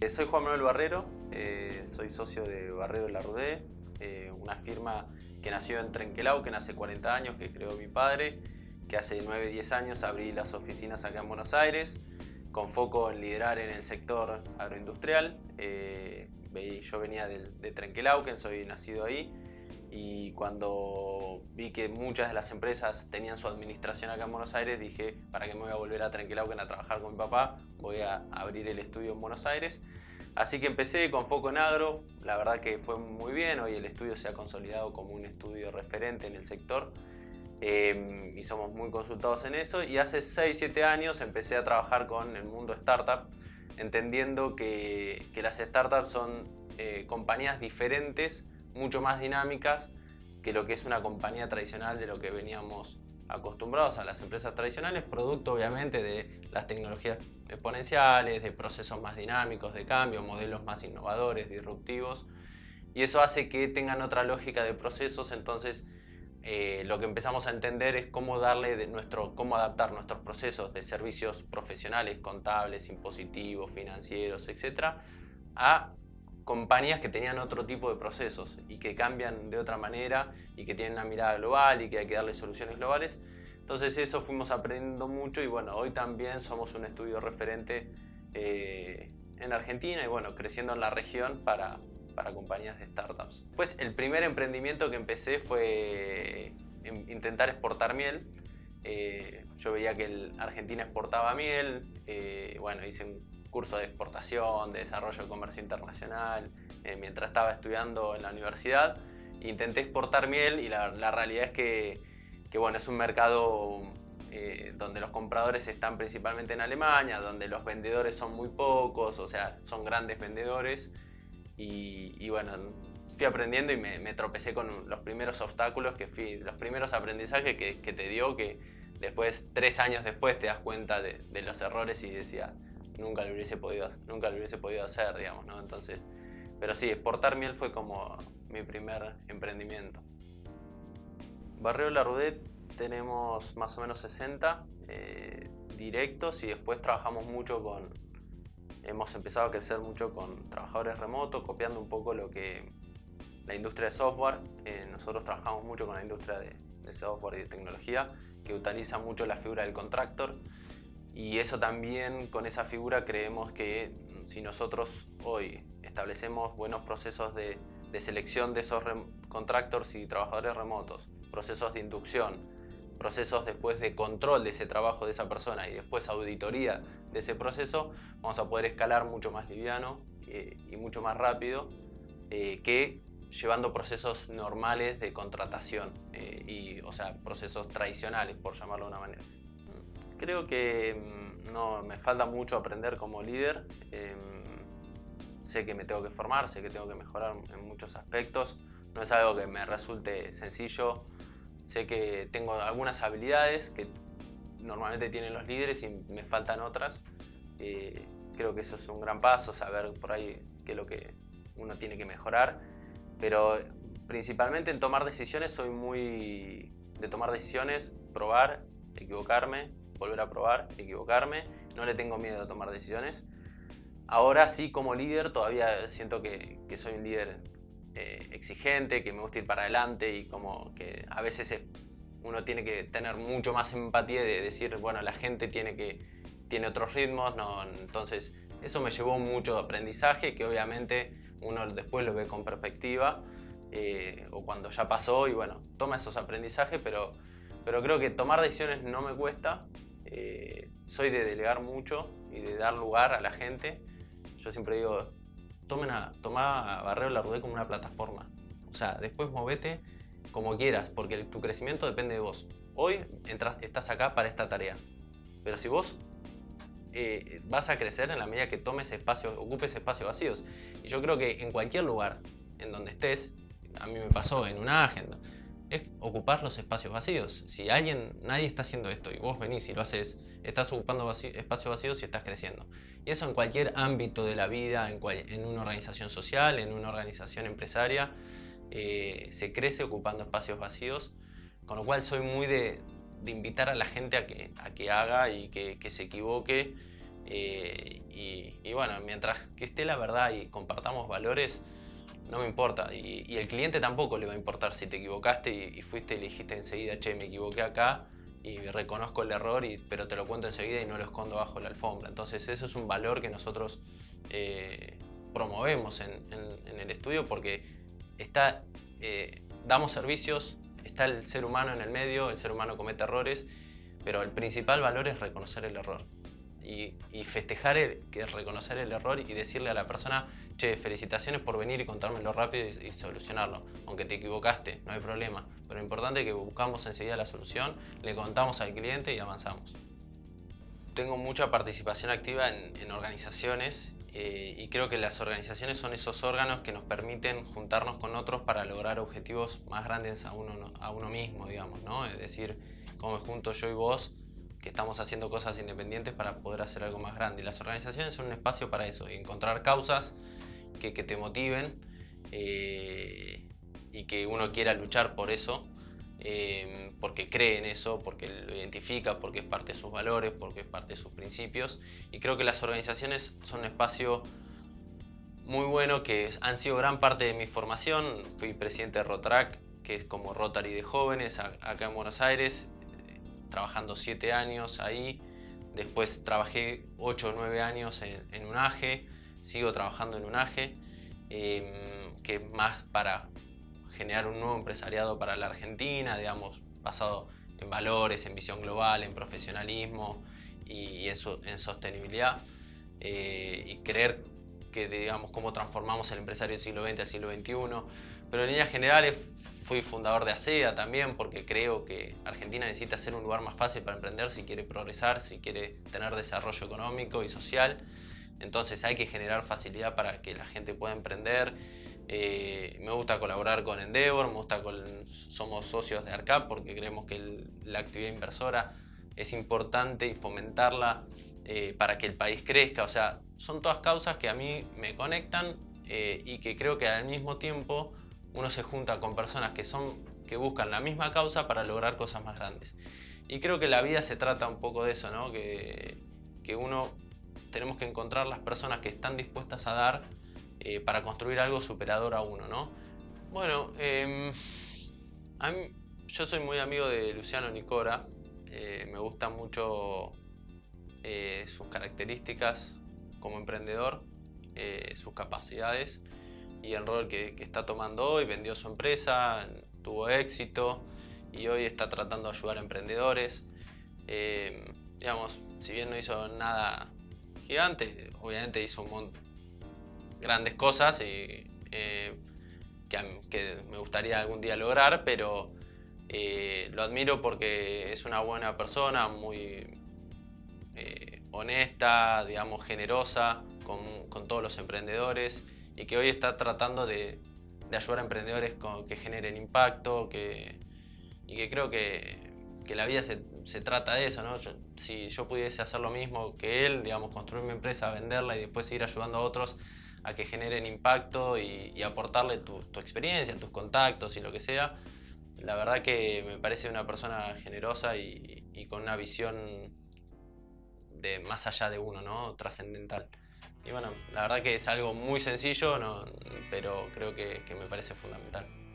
Eh, soy Juan Manuel Barrero, eh, soy socio de Barrero de la Rudé, eh, una firma que nació en Trenquelau, que hace 40 años, que creó mi padre, que hace 9, 10 años abrí las oficinas acá en Buenos Aires, con foco en liderar en el sector agroindustrial. yo venía de, de Trenquelauquen, soy nacido ahí, y cuando vi que muchas de las empresas tenían su administración acá en Buenos Aires, dije, ¿para qué me voy a volver a Trenquelauquen a trabajar con mi papá? Voy a abrir el estudio en Buenos Aires. Así que empecé con foco en agro, la verdad que fue muy bien, hoy el estudio se ha consolidado como un estudio referente en el sector em, y somos muy consultados en eso y hace 6-7 años empecé a trabajar con el mundo startup entendiendo que, que las startups son eh, compañías diferentes mucho más dinámicas que lo que es una compañía tradicional de lo que veníamos acostumbrados a las empresas tradicionales, producto obviamente de las tecnologías exponenciales, de procesos más dinámicos de cambio, modelos más innovadores, disruptivos, y eso hace que tengan otra lógica de procesos, entonces eh, lo que empezamos a entender es cómo, darle de nuestro, cómo adaptar nuestros procesos de servicios profesionales, contables, impositivos, financieros, etc., a compañías que tenían otro tipo de procesos y que cambian de otra manera y que tienen una mirada global y que hay que darle soluciones globales. Entonces eso fuimos aprendiendo mucho y bueno, hoy también somos un estudio referente eh, en Argentina y bueno, creciendo en la región para, para compañías de startups. Pues el primer emprendimiento que empecé fue intentar exportar miel. Eh, yo veía que Argentina exportaba miel, eh, bueno, hice un curso de exportación, de desarrollo de comercio internacional, eh, mientras estaba estudiando en la universidad. Intenté exportar miel y la, realidad es que, bueno, es un mercado eh, donde los compradores están principalmente en Alemania, donde los vendedores son muy pocos, o sea, son grandes vendedores. Y, bueno, fui aprendiendo y me, tropecé con los primeros obstáculos, que fui, los primeros aprendizajes que, te dio, que después, tres años después, te das cuenta de, de los errores y decía, nunca lo hubiese podido, nunca lo hubiese podido hacer, digamos, ¿no? Entonces, pero sí, exportar miel fue como mi primer emprendimiento. Barrio La Rudet tenemos más o menos 60 eh, directos y después trabajamos mucho con, hemos empezado a crecer mucho con trabajadores remotos, copiando un poco lo que la industria de software, eh, nosotros trabajamos mucho con la industria de, de software y de tecnología, que utiliza mucho la figura del contractor, y eso también, con esa figura, creemos que si nosotros hoy establecemos buenos procesos de, selección de esos contractors y trabajadores remotos, procesos de inducción, procesos después de control de ese trabajo de esa persona y después auditoría de ese proceso, vamos a poder escalar mucho más liviano eh, y mucho más rápido eh, que llevando procesos normales de contratación, eh, y, o sea, procesos tradicionales, por llamarlo de una manera. Creo que mm, no, me falta mucho aprender como líder. Em, sé que me tengo que formar, sé que tengo que mejorar en muchos aspectos. No es algo que me resulte sencillo. Sé que tengo algunas habilidades que normalmente tienen los líderes y me faltan otras. Eh, creo que eso es un gran paso, saber por ahí qué es lo que uno tiene que mejorar. Pero principalmente en tomar decisiones soy muy de tomar decisiones, probar, equivocarme volver a probar, equivocarme, no le tengo miedo a tomar decisiones. Ahora sí, como líder, todavía siento que, soy un líder eh, exigente, que me gusta ir para adelante y como que a veces uno tiene que tener mucho más empatía de decir, bueno, la gente tiene, que, tiene otros ritmos, no, entonces eso me llevó mucho aprendizaje que obviamente uno después lo ve con perspectiva eh, o cuando ya pasó y bueno, toma esos aprendizajes, pero, pero creo que tomar decisiones no me cuesta, eh, soy de delegar mucho y de dar lugar a la gente. Yo siempre digo, tomen a, toma a La Rudé como una plataforma. O sea, después movete como quieras, porque tu crecimiento depende de vos. Hoy entras, estás acá para esta tarea. Pero si vos eh, vas a crecer en la medida que tomes espacios, ocupes espacios vacíos. Y yo creo que en cualquier lugar en donde estés, a mí me pasó en una agenda, es ocupar los espacios vacíos. Si alguien, nadie está haciendo esto y vos venís y lo haces, estás ocupando espacios vacíos y estás creciendo. Y eso en cualquier ámbito de la vida, en, en una organización social, en una organización empresaria, eh, se crece ocupando espacios vacíos. Con lo cual soy muy de, invitar a la gente a que, a que haga y que, que se equivoque. eh, y, y bueno, mientras que esté la verdad y compartamos valores, no me importa. Y, el cliente tampoco le va a importar si te equivocaste y, fuiste y le dijiste enseguida, che, me equivoqué acá y reconozco el error, y, pero te lo cuento enseguida y no lo escondo bajo la alfombra. Entonces eso es un valor que nosotros eh, promovemos en, el estudio porque está, eh, damos servicios, está el ser humano en el medio, el ser humano comete errores, pero el principal valor es reconocer el error. Y, festejar el, que reconocer el error y decirle a la persona, che, felicitaciones por venir y contármelo rápido y, y solucionarlo. Aunque te equivocaste, no hay problema. Pero lo importante es que buscamos enseguida la solución, le contamos al cliente y avanzamos. Tengo mucha participación activa en, en organizaciones eh, y creo que las organizaciones son esos órganos que nos permiten juntarnos con otros para lograr objetivos más grandes a uno, a uno mismo, digamos, ¿no? Es decir, como junto yo y vos, que estamos haciendo cosas independientes para poder hacer algo más grande. Y las organizaciones son un espacio para eso, y encontrar causas que, te motiven eh, y que uno quiera luchar por eso, eh, porque cree en eso, porque lo identifica, porque es parte de sus valores, porque es parte de sus principios. Y creo que las organizaciones son un espacio muy bueno que han sido gran parte de mi formación. Fui presidente de Rotrac, que es como Rotary de jóvenes, acá en Buenos Aires, trabajando siete años ahí. Después trabajé 8 o 9 años en, en UNAGE, sigo trabajando en UNAGE, eh, que es más para generar un nuevo empresariado para la Argentina, digamos, basado en valores, en visión global, en profesionalismo y, en, so- en sostenibilidad. eh, y creer que, digamos, cómo transformamos el empresario del siglo XX al siglo XXI. Pero en líneas generales fui fundador de ASEA también porque creo que Argentina necesita ser un lugar más fácil para emprender si quiere progresar, si quiere tener desarrollo económico y social. Entonces hay que generar facilidad para que la gente pueda emprender. Eh, me gusta colaborar con Endeavor, me gusta con, somos socios de ARCAP porque creemos que el- la actividad inversora es importante y fomentarla eh, para que el país crezca. O sea, son todas causas que a mí me conectan eh, y que creo que al mismo tiempo uno se junta con personas que, son, que buscan la misma causa para lograr cosas más grandes. Y creo que la vida se trata un poco de eso, ¿no? que, que uno tenemos que encontrar las personas que están dispuestas a dar eh, para construir algo superador a uno. ¿no? Bueno, em, a mí- yo soy muy amigo de Luciano Nicora, eh, me gusta mucho eh, sus características como emprendedor, sus capacidades y el rol que, está tomando hoy. Vendió su empresa, tuvo éxito y hoy está tratando de ayudar a emprendedores. Eh, digamos, si bien no hizo nada gigante, obviamente hizo un mon- grandes cosas y, eh, mí- que me gustaría algún día lograr, pero eh, lo admiro porque es una buena persona, muy eh, honesta, digamos, generosa con, con todos los emprendedores y que hoy está tratando de, de ayudar a emprendedores con- que generen impacto que, y que creo que, que la vida se, se trata de eso. ¿no? Si yo pudiese hacer lo mismo que él, digamos, construir mi empresa, venderla y después seguir ayudando a otros a que generen impacto y, aportarle tu, tu experiencia, tus contactos y lo que sea, la verdad que me parece una persona generosa y, con una visión de más allá de uno, ¿no? Trascendental. Y bueno, la verdad que es algo muy sencillo, ¿no? pero creo que me parece fundamental.